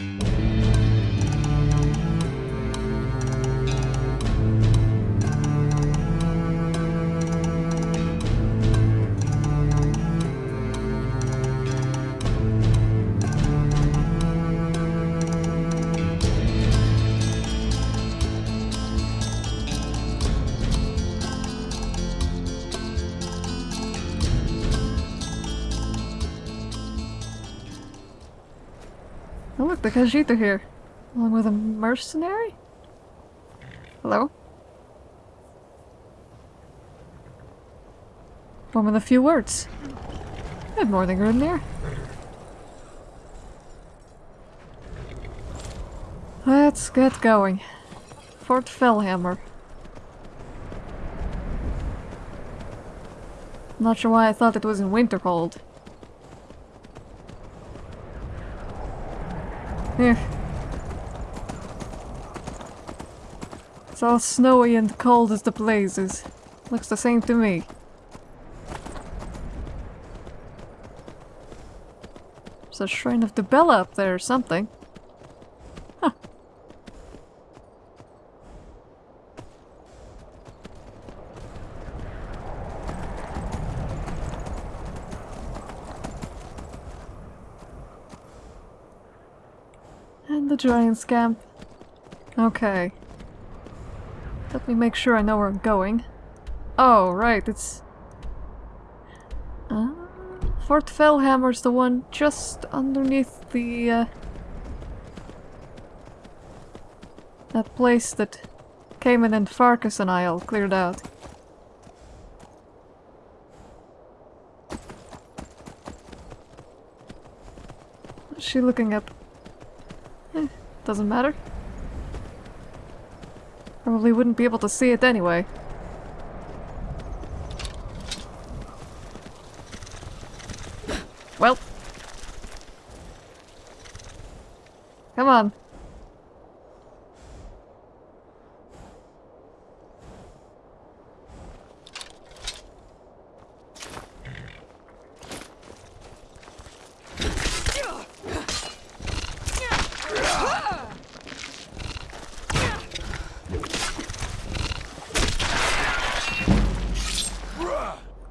Oh look, are here. Along with a mercenary? Hello? One with a few words. I have more Good morning, Grimnir. Let's get going. Fort Fellhammer. Not sure why I thought it was in Winterhold. Yeah. It's all snowy and cold as the blazes. Looks the same to me. There's a shrine of Dibella up there or something. Huh. And the giant's camp. Okay. Let me make sure I know where I'm going. Oh, right, it's... Uh, Fort Fellhammer's the one just underneath the... Uh, that place that Cayman and Farkas and I all cleared out. What's she looking up? Eh, doesn't matter. Probably wouldn't be able to see it anyway. Well. Come on.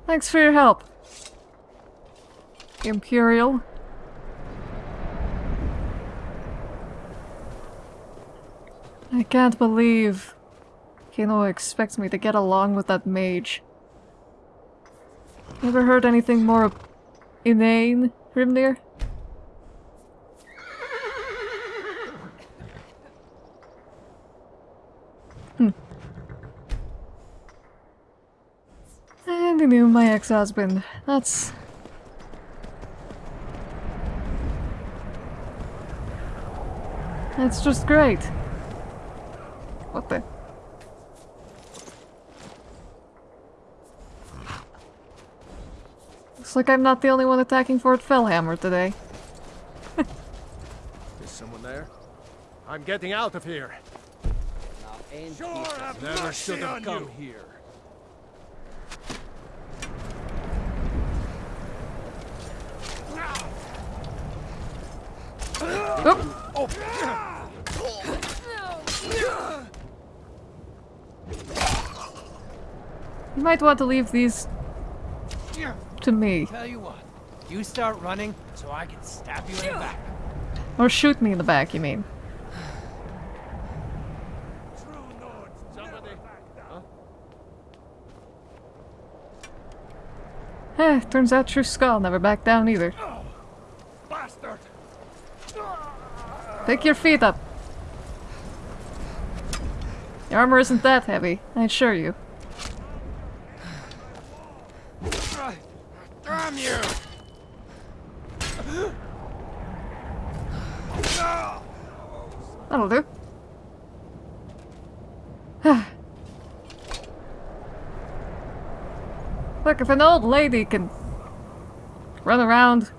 Thanks for your help. Imperial. I can't believe Kino expects me to get along with that mage. Never heard anything more inane, Grimnir? Hmm. And he knew my ex-husband. That's... That's just great. What the? Looks like I'm not the only one attacking Fort Fellhammer today. Is someone there? I'm getting out of here. Sure, Never should have come here. Oh! You might want to leave these to me. Tell you what, you start running so I can stab you in the back. Or shoot me in the back, you mean. Eh, turns out True Skull never backed down either. Pick your feet up. Your armor isn't that heavy, I assure you. Damn you! That'll do. Look, if an old lady can run around...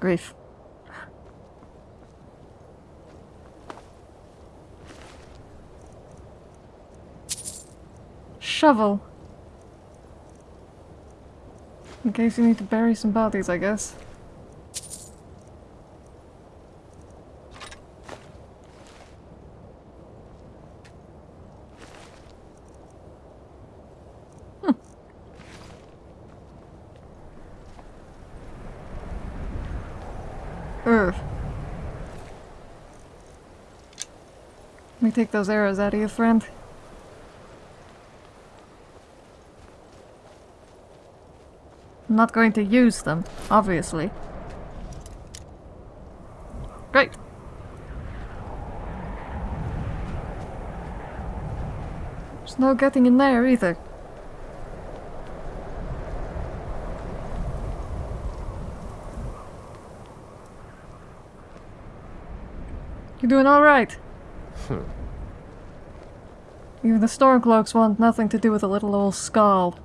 Grief. shovel. In case you need to bury some bodies, I guess. Hmm. take those arrows out of you, friend. I'm not going to use them, obviously. Great. There's no getting in there either. You're doing alright? Hmm. Even the Stormcloaks want nothing to do with a little old skull.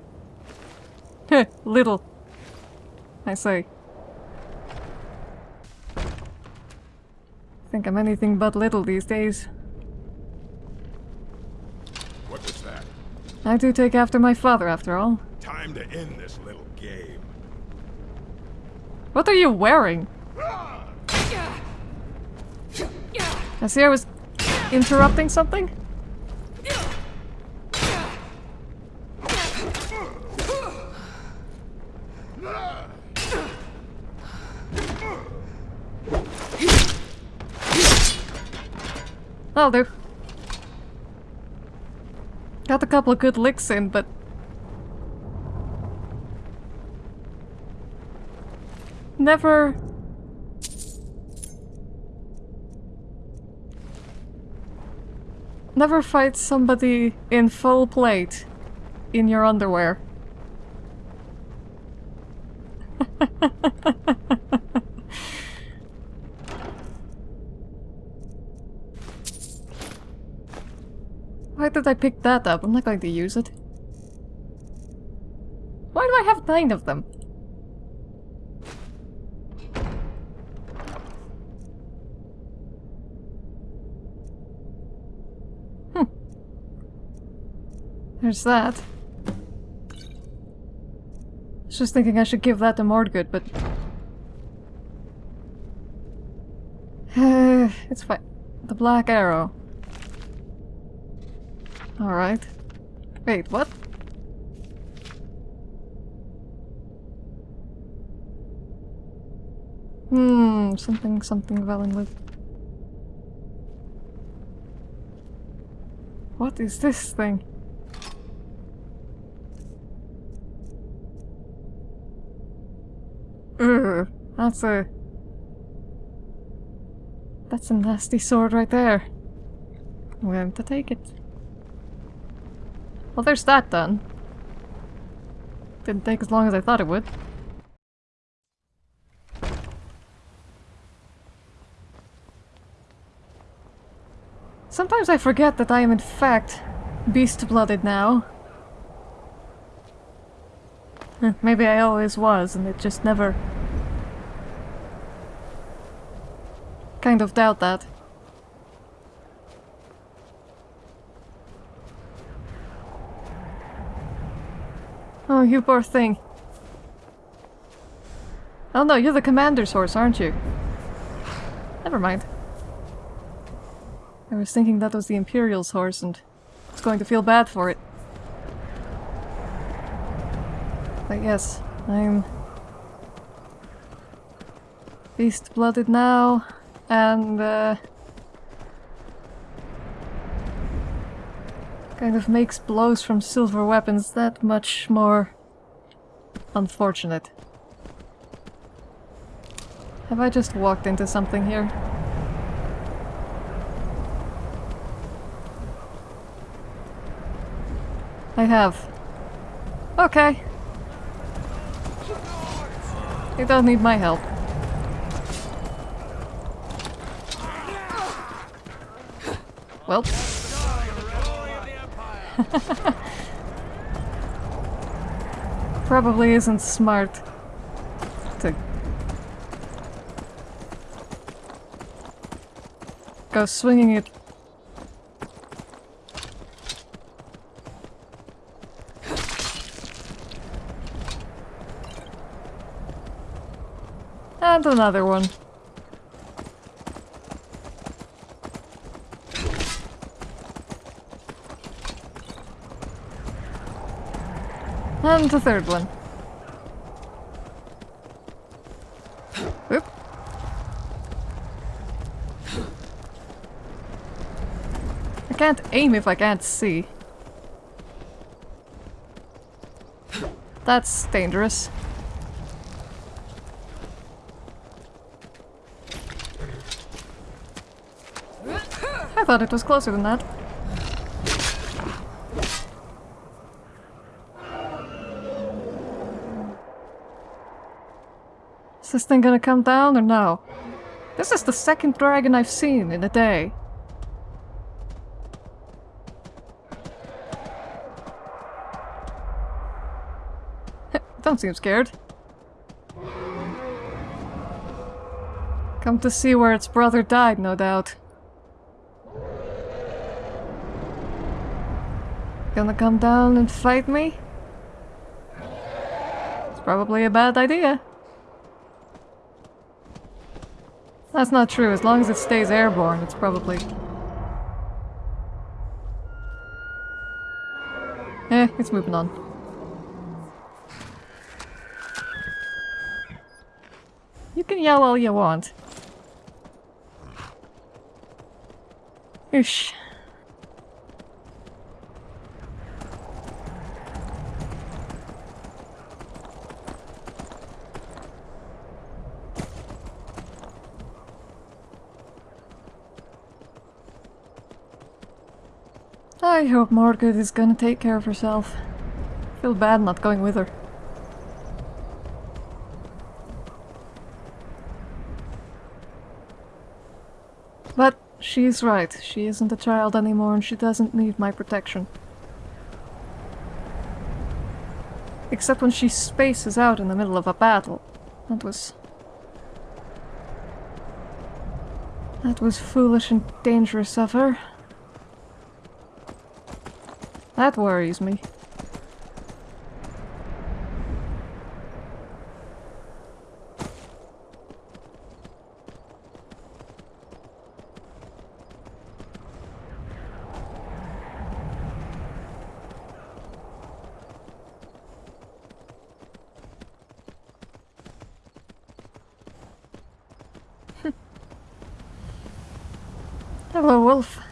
Heh, little. I say. I Think I'm anything but little these days. What was that? I do take after my father, after all. Time to end this little game. What are you wearing? I see I was interrupting something? Oh, That'll do. Got a couple of good licks in, but... Never... Never fight somebody in full plate in your underwear. Why did I pick that up? I'm not going to use it. Why do I have nine of them? Hmm. There's that. I was just thinking I should give that to Mordgood, but... it's fine. The Black Arrow. Alright. Wait, what? Hmm, something, something Valenwood. What is this thing? Ugh, that's a... That's a nasty sword right there. I'm going to take it. Well, there's that done. Didn't take as long as I thought it would. Sometimes I forget that I am in fact beast-blooded now. Maybe I always was and it just never... Kind of doubt that. Oh, you poor thing. Oh no, you're the commander's horse, aren't you? Never mind. I was thinking that was the Imperial's horse and I was going to feel bad for it. But yes, I'm beast-blooded now, and uh, kind of makes blows from silver weapons that much more unfortunate. Have I just walked into something here? I have. Okay. You don't need my help. Well. Probably isn't smart to go swinging it And another one. the third one. Oop. I can't aim if I can't see. That's dangerous. I thought it was closer than that. Thing gonna come down or no? This is the second dragon I've seen in a day. Don't seem scared. Come to see where its brother died, no doubt. Gonna come down and fight me? It's probably a bad idea. That's not true. As long as it stays airborne, it's probably... Eh, it's moving on. You can yell all you want. Oosh. I hope Margaret is gonna take care of herself. Feel bad not going with her. But she's right. She isn't a child anymore and she doesn't need my protection. Except when she spaces out in the middle of a battle. That was... That was foolish and dangerous of her. That worries me. Hello, Wolf.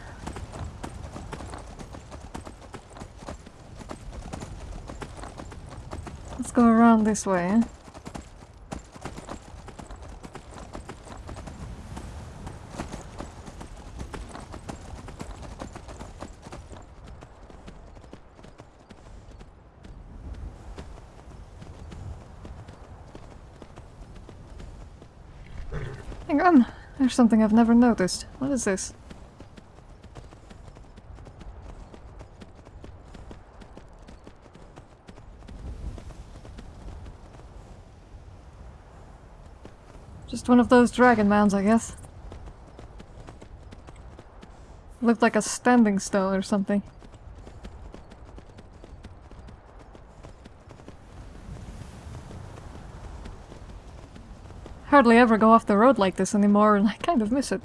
Let's go around this way? Hang on, there's something I've never noticed. What is this? One of those dragon mounds, I guess. Looked like a standing stone or something. Hardly ever go off the road like this anymore, and I kind of miss it.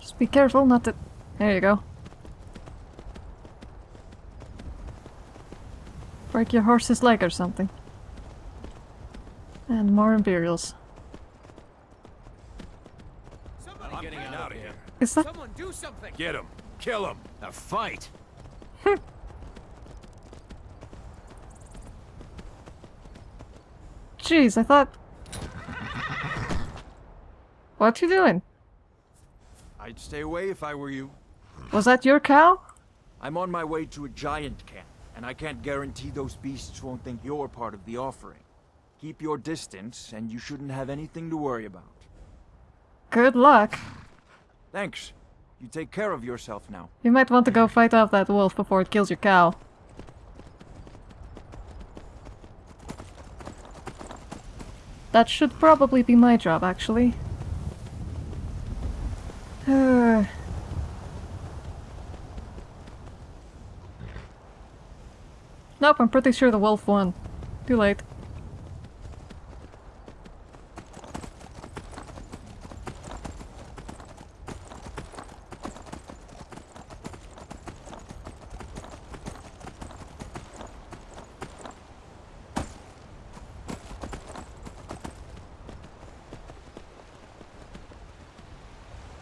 Just be careful not to... There you go. Break your horse's leg or something. And more Imperials. Somebody getting getting out of here. Is that... Someone do something. Get him. Kill him. A fight. Jeez, I thought... What you doing? I'd stay away if I were you. Was that your cow? I'm on my way to a giant camp, and I can't guarantee those beasts won't think you're part of the offering. Keep your distance, and you shouldn't have anything to worry about. Good luck. Thanks. You take care of yourself now. You might want to go fight off that wolf before it kills your cow. That should probably be my job, actually. Nope, I'm pretty sure the wolf won. Too late.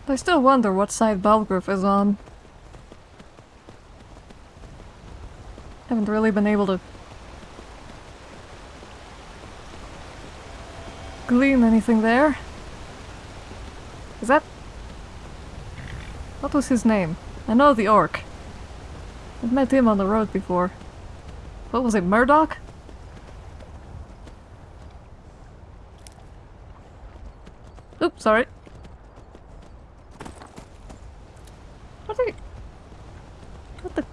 I still wonder what side Balgruuf is on. Haven't really been able to glean anything there. Is that... What was his name? I know the orc. I've met him on the road before. What was it, Murdoch? Oops, sorry. What are you... What the...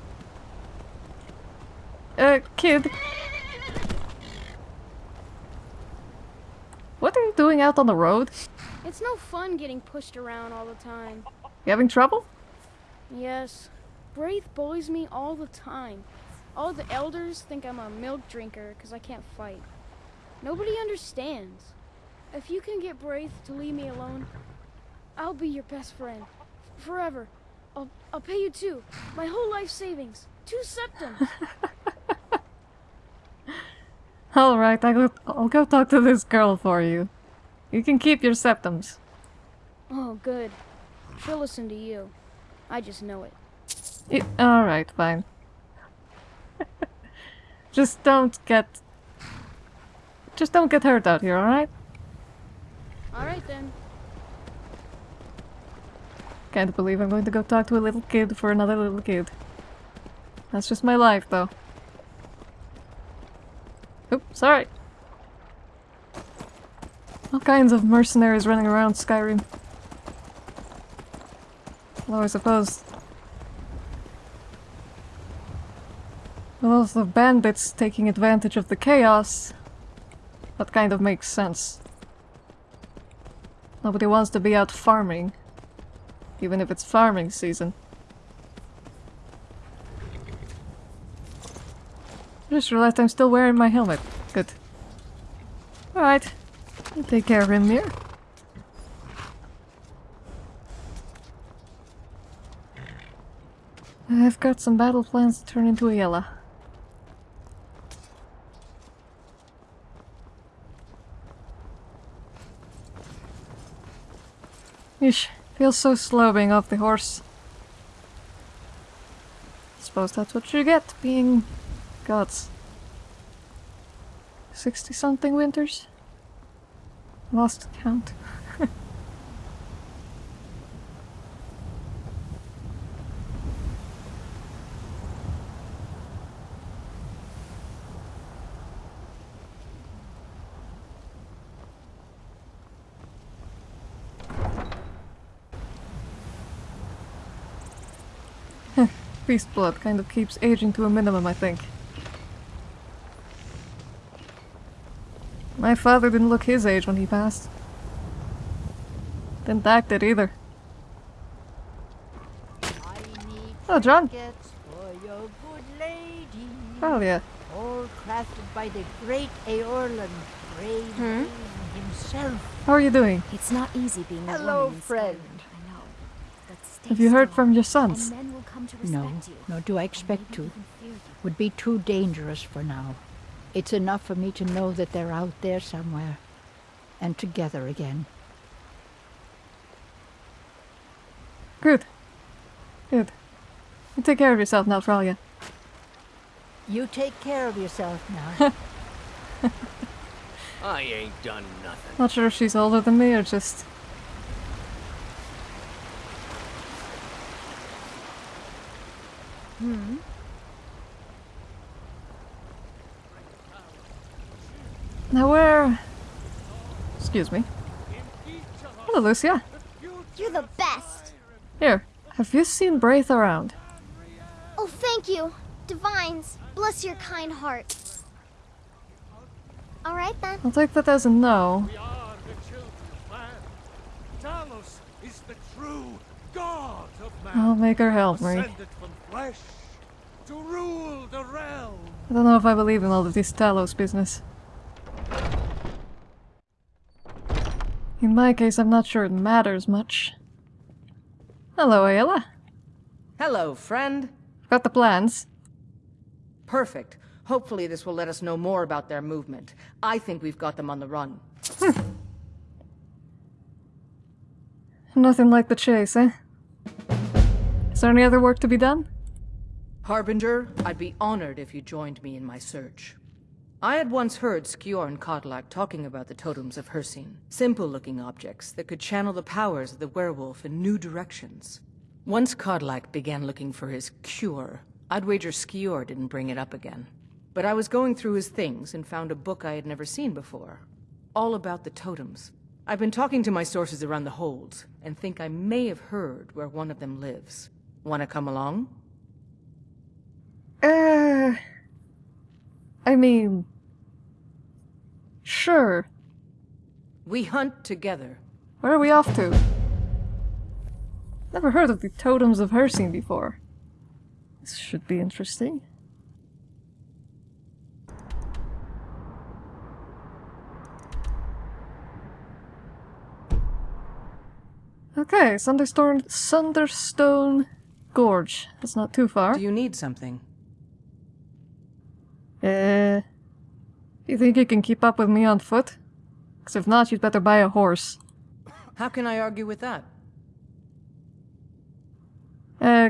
Uh, kid. What are on the road? It's no fun getting pushed around all the time. You having trouble? Yes. Braith bullies me all the time. All the elders think I'm a milk drinker because I can't fight. Nobody understands. If you can get Braith to leave me alone, I'll be your best friend. Forever. I'll, I'll pay you two. My whole life savings. Two septims. Alright, I'll go talk to this girl for you. You can keep your septims. oh, good. She'll listen to you. I just know it. Y- Alright, fine. just don't get... Just don't get hurt out here, alright? Alright then. Can't believe I'm going to go talk to a little kid for another little kid. That's just my life, though. Oops, sorry. All kinds of mercenaries running around Skyrim. Although I suppose... With all the bandits taking advantage of the chaos, that kind of makes sense. Nobody wants to be out farming. Even if it's farming season. I just realized I'm still wearing my helmet. Good. Alright. Take care of him here. I've got some battle plans to turn into a yellow. Ish, feels so slow being off the horse. Suppose that's what you get being gods. 60 something winters? Lost count. Beast blood kind of keeps aging to a minimum, I think. My father didn't look his age when he passed. Didn't act it either. Oh, John. Gets for your good lady. Oh, yeah. All crafted by the great Eorlund, brave Hmm? himself. How are you doing? It's not easy being a Hello, friend. Skyrim, I know. But stay Have you heard strong, from your sons? men will come to No, you. nor do I expect to. even fear you. Would be too dangerous for now. It's enough for me to know that they're out there somewhere. And together again. Good. Good. You take care of yourself now, Fralia. You take care of yourself now. I ain't done nothing. Not sure if she's older than me or just... Hmm? Now where... Excuse me. Hello, Lucia. You're the best. Here, have you seen Braith around? Oh, thank you. Divines, bless your kind heart. All right then. I'll take that as a no. We are the children of man. Talos is the true God of man. I'll make her help me. Ascended from flesh to rule the realm. I don't know if I believe in all of this Talos business. In my case, I'm not sure it matters much. Hello, Aela. Hello, friend. Got the plans. Perfect. Hopefully this will let us know more about their movement. I think we've got them on the run. Nothing like the chase, eh? Is there any other work to be done? Harbinger, I'd be honored if you joined me in my search. I had once heard Skjor and Kodlak talking about the totems of Hircine. Simple-looking objects that could channel the powers of the werewolf in new directions. Once Kodlak began looking for his cure, I'd wager Skjor didn't bring it up again. But I was going through his things and found a book I had never seen before. All about the totems. I've been talking to my sources around the holds, and think I may have heard where one of them lives. Wanna come along? Uh. I mean. Sure. We hunt together. Where are we off to? Never heard of the Totems of Hircine before. This should be interesting. Okay, Sunderstone, Sunderstone Gorge. That's not too far. Do you need something? Uh, you think you can keep up with me on foot? Because if not, you'd better buy a horse. How can I argue with that? Uh,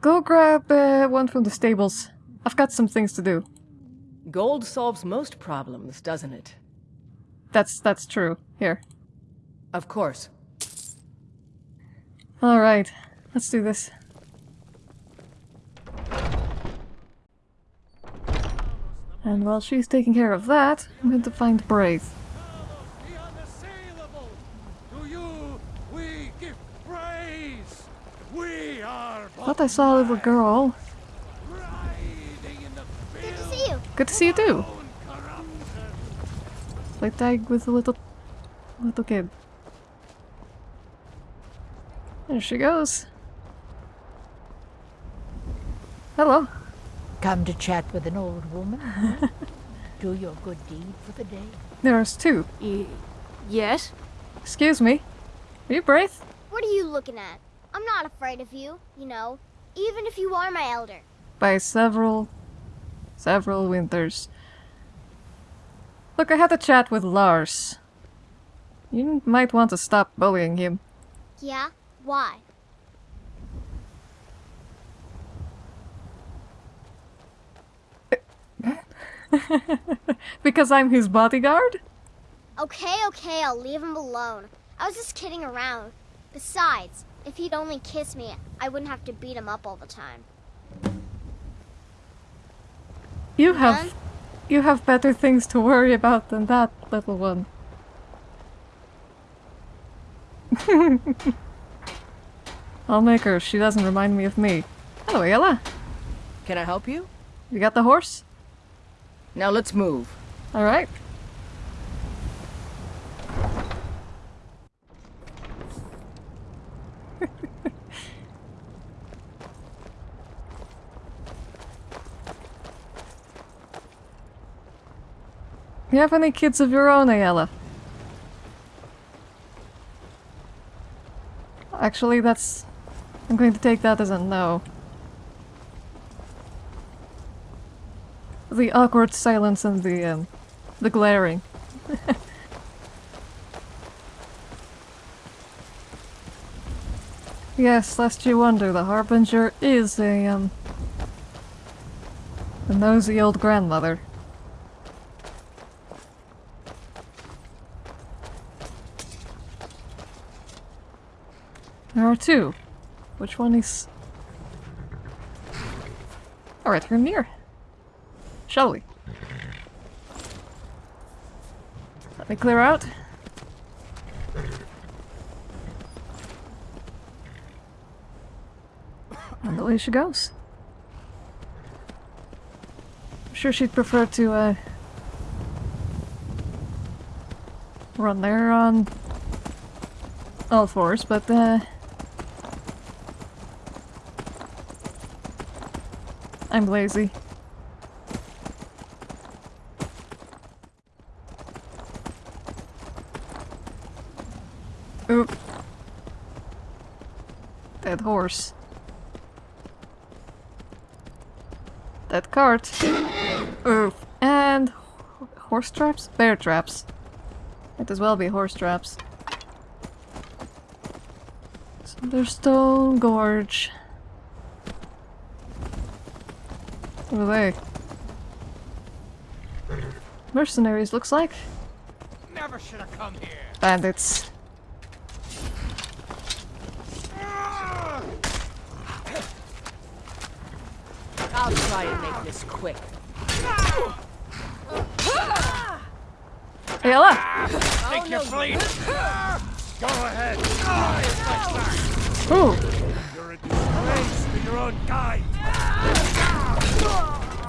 go grab uh, one from the stables. I've got some things to do. Gold solves most problems, doesn't it? That's that's true. Here. Of course. All right, let's do this. And while she's taking care of that, I'm going to find Braith. The unassailable! To you we give praise! We are Thought I saw a little girl. riding in the Good to see you. Good to see you too. Play tag with a little little kid. There she goes. Hello. Come to chat with an old woman? huh? Do your good deed for the day. There's two. Y yes? Excuse me. Are you Braith? What are you looking at? I'm not afraid of you, you know, even if you are my elder. By several, several winters. Look, I had a chat with Lars. You might want to stop bullying him. Yeah? Why? because I'm his bodyguard? Okay, okay, I'll leave him alone. I was just kidding around. Besides, if he'd only kiss me, I wouldn't have to beat him up all the time. You have Done? you have better things to worry about than that, little one. I'll make her. if She doesn't remind me of me. Hello, Ella. Can I help you? You got the horse? Now let's move. All right. you have any kids of your own, Ayala? Actually, that's... I'm going to take that as a no. The awkward silence and the, um, the glaring. yes, lest you wonder, the Harbinger is a, um, a nosy old grandmother. There are two. Which one is... Alright, here near. Shall we? Let me clear out. And away she goes. I'm sure she'd prefer to, uh... Run there on... All fours, but, uh... I'm lazy. horse. That cart. Oof. And horse traps? Bear traps. Might as well be horse traps. Sunderstone Gorge. Over there. Mercenaries, looks like. Never should have come here. Bandits. I'll try and make this quick. Hey, Ella! Think you're fleet? Go ahead. Ooh! You're a disgrace to your own kind.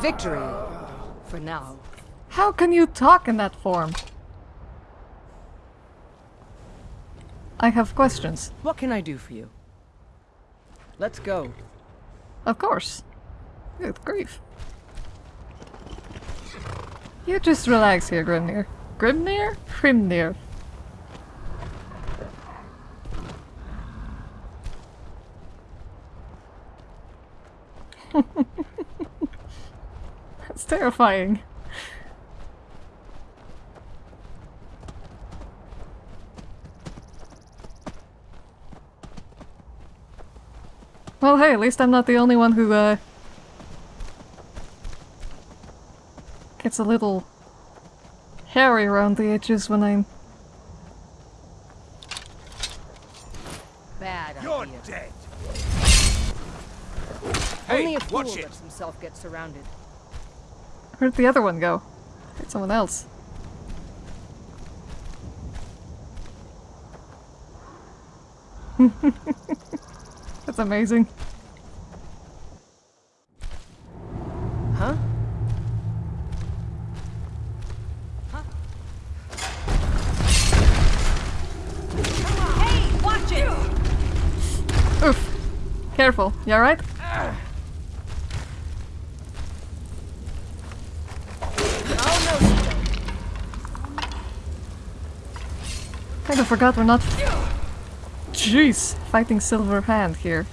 Victory. For now. How can you talk in that form? I have questions. What can I do for you? Let's go. Of course. Good grief. You just relax here, Grimnir. Grimnir? Grimnir. That's terrifying. Well, hey, at least I'm not the only one who, uh, gets a little hairy around the edges when I'm... Bad You're idea. dead. Only Hey, a fool watch it. lets himself get surrounded. Where'd the other one go? It's someone else. That's amazing. Careful. You alright? Kind of forgot we're not. Jeez, fighting Silver Hand here.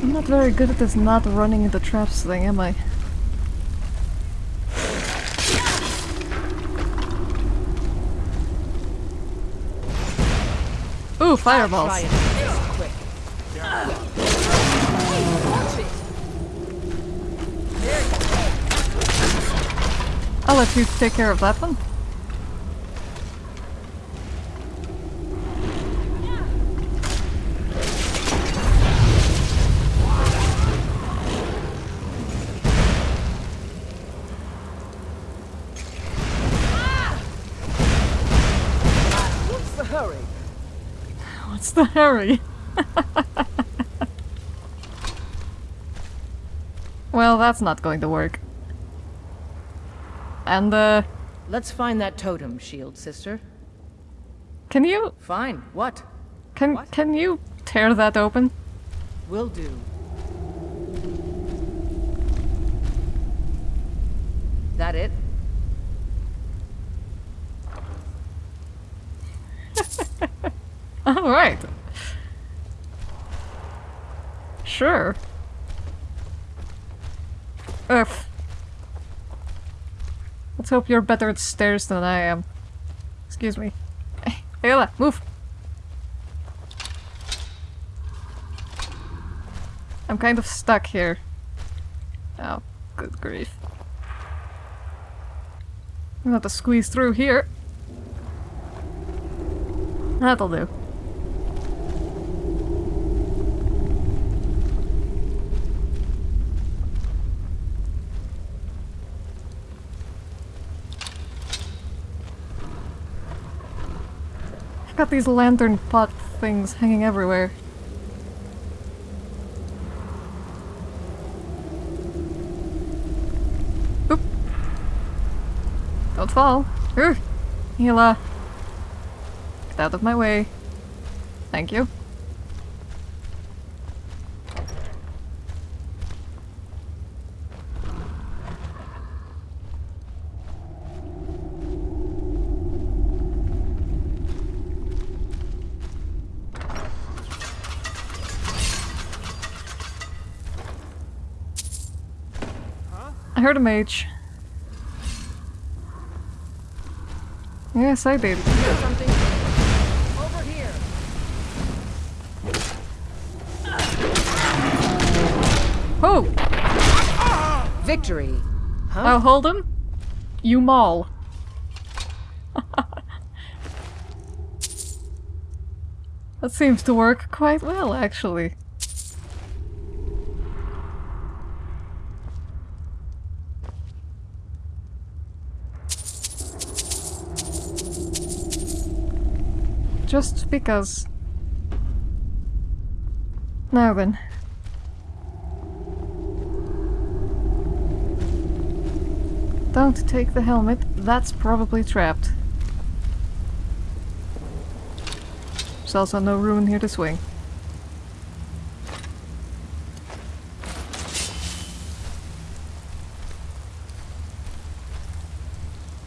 I'm not very good at this not running into traps thing, am I? Ooh, fireballs! I'll let you take care of that one. What's the hurry? The hurry? well, that's not going to work. And, uh, Let's find that totem, shield sister. can you, Fine. What? can, What? can you tear that open? Will do. That it? Alright. Sure. Ugh. Let's hope you're better at stairs than I am. Excuse me. Hey, Aela, move! I'm kind of stuck here. Oh, good grief. I'm gonna have to squeeze through here. That'll do. Got these lantern pot things hanging everywhere. Oop. Don't fall. Ugh. Hila. Get out of my way. Thank you. I heard a mage. Yes, I did. Oh! Victory. Huh? I hold him. You maul. that seems to work quite well, actually. Just because. Now then. Don't take the helmet, that's probably trapped. There's also no room here to swing.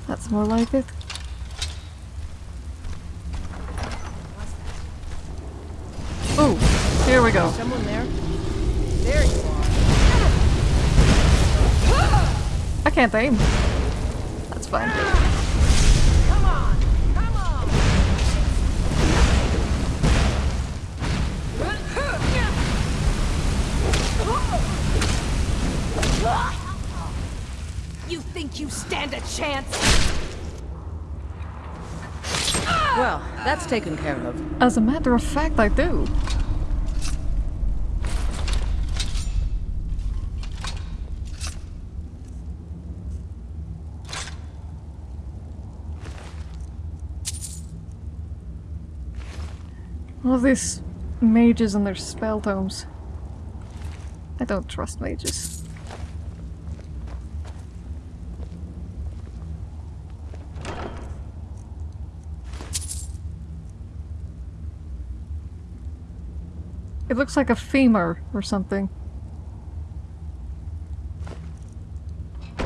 That's more like it. Oh, here we go. Someone there? There you are. I can't aim. That's fine. Come on! Come on! You think you stand a chance? Well, that's taken care of. As a matter of fact, I do. All these mages and their spell tomes. I don't trust mages. It looks like a femur or something.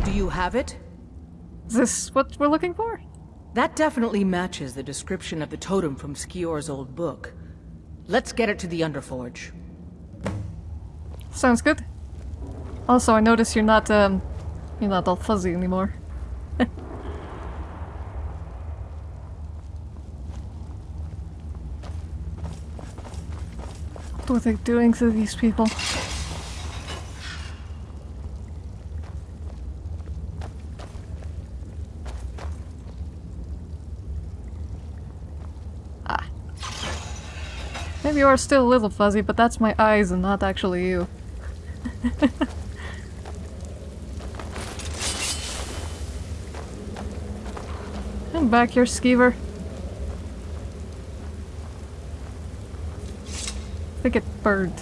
Do you have it? Is this what we're looking for? That definitely matches the description of the totem from Skjor's old book. Let's get it to the Underforge. Sounds good. Also, I notice you're not, um, you're not all fuzzy anymore. what are they doing to these people? Are still a little fuzzy, but that's my eyes and not actually you. Come back here, skeever. I think it burned.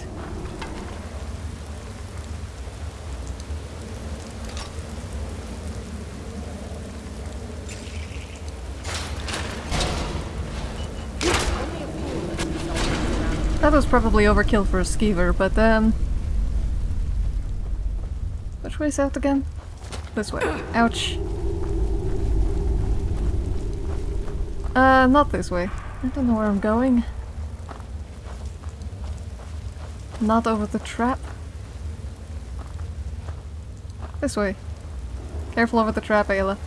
That was probably overkill for a skeever, but um... Which way's out again? This way. Ouch. Uh, not this way. I don't know where I'm going. Not over the trap. This way. Careful over the trap, Aela.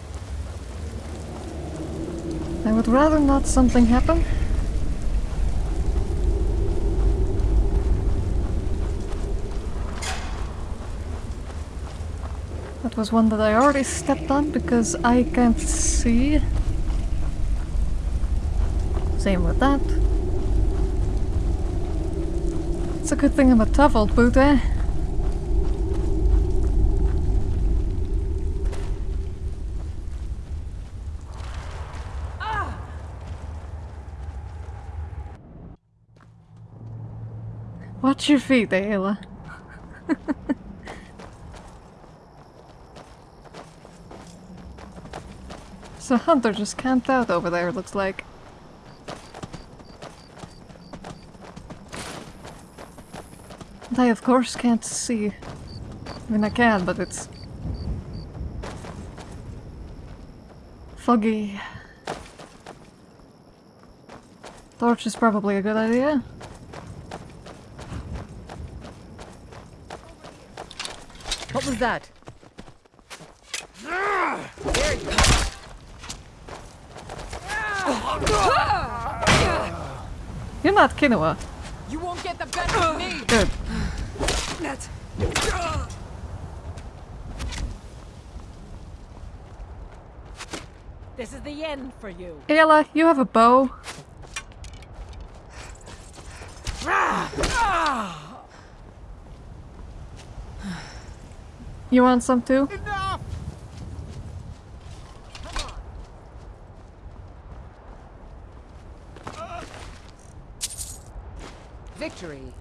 I would rather not something happen. Was one that I already stepped on because I can't see. Same with that. It's a good thing I'm a tough old boot, eh? Watch your feet, Aela. so Hunter just camped out over there, looks like. And I of course can't see. I mean I can, but it's... Foggy. Torch is probably a good idea. What was that? not Kinoa. You won't get the of me. Good. Net. This is the end for you. Aela, you have a bow. Ah! You want some too? Victory.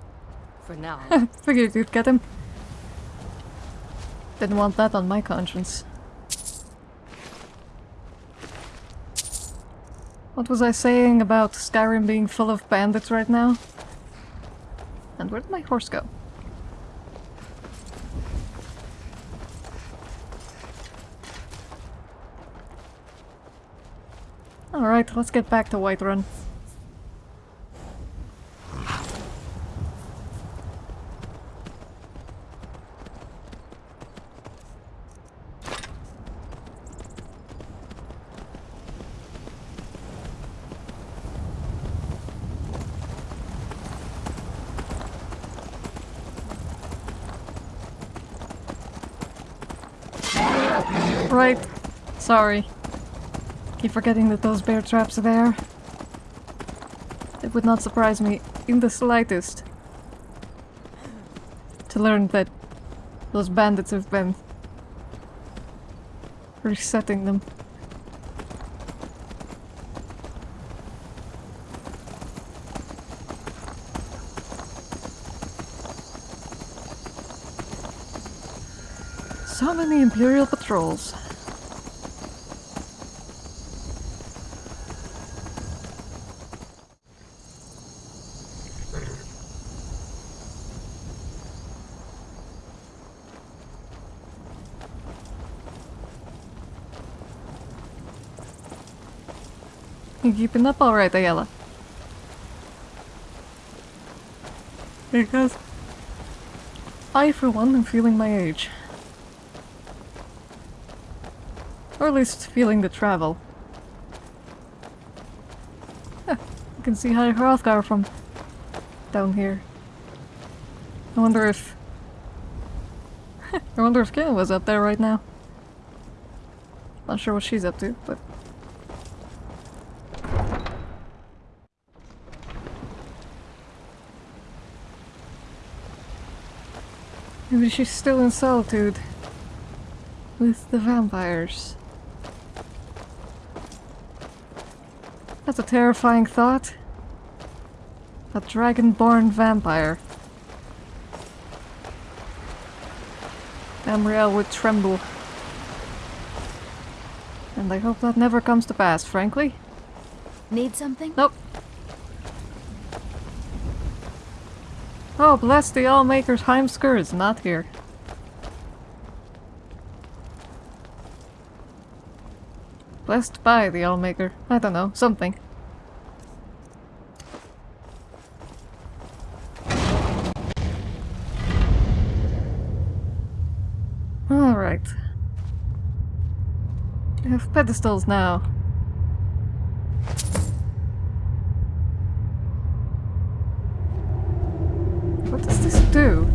For now. Figured you'd get him. Didn't want that on my conscience. What was I saying about Skyrim being full of bandits right now? And where did my horse go? Alright, let's get back to Whiterun. Right. Sorry. Keep forgetting that those bear traps are there. It would not surprise me in the slightest to learn that those bandits have been resetting them. So many Imperial patrols. You keeping up alright, Aela? Because I, for one, am feeling my age. Or at least feeling the travel. Huh, you can see High Hrothgar from down here. I wonder if... I wonder if Kayn was up there right now. Not sure what she's up to, but... Maybe she's still in solitude. With the vampires. That's a terrifying thought. A dragon-born vampire. Amriel would tremble. And I hope that never comes to pass, frankly. Need something? Nope. Oh, bless the Allmaker's Heimskr is not here. Blessed by the Allmaker. I don't know, something. Alright. We have pedestals now. What does this do?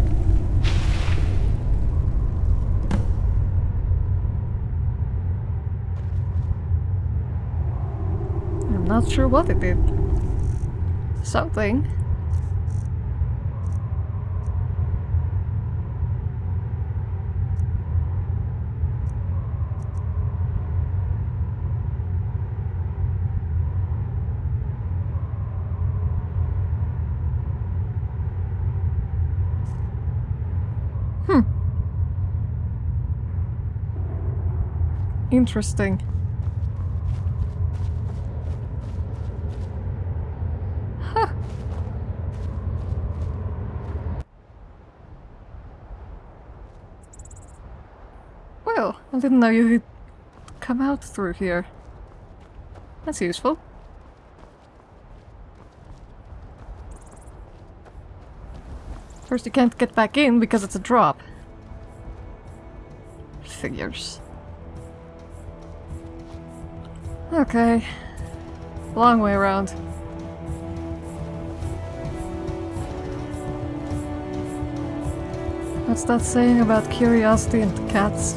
I'm not sure what it did. Something. Hmm. Interesting. Huh. Well, I didn't know you could come out through here. That's useful. First you can't get back in because it's a drop. Figures. Okay. Long way around. What's that saying about curiosity and cats?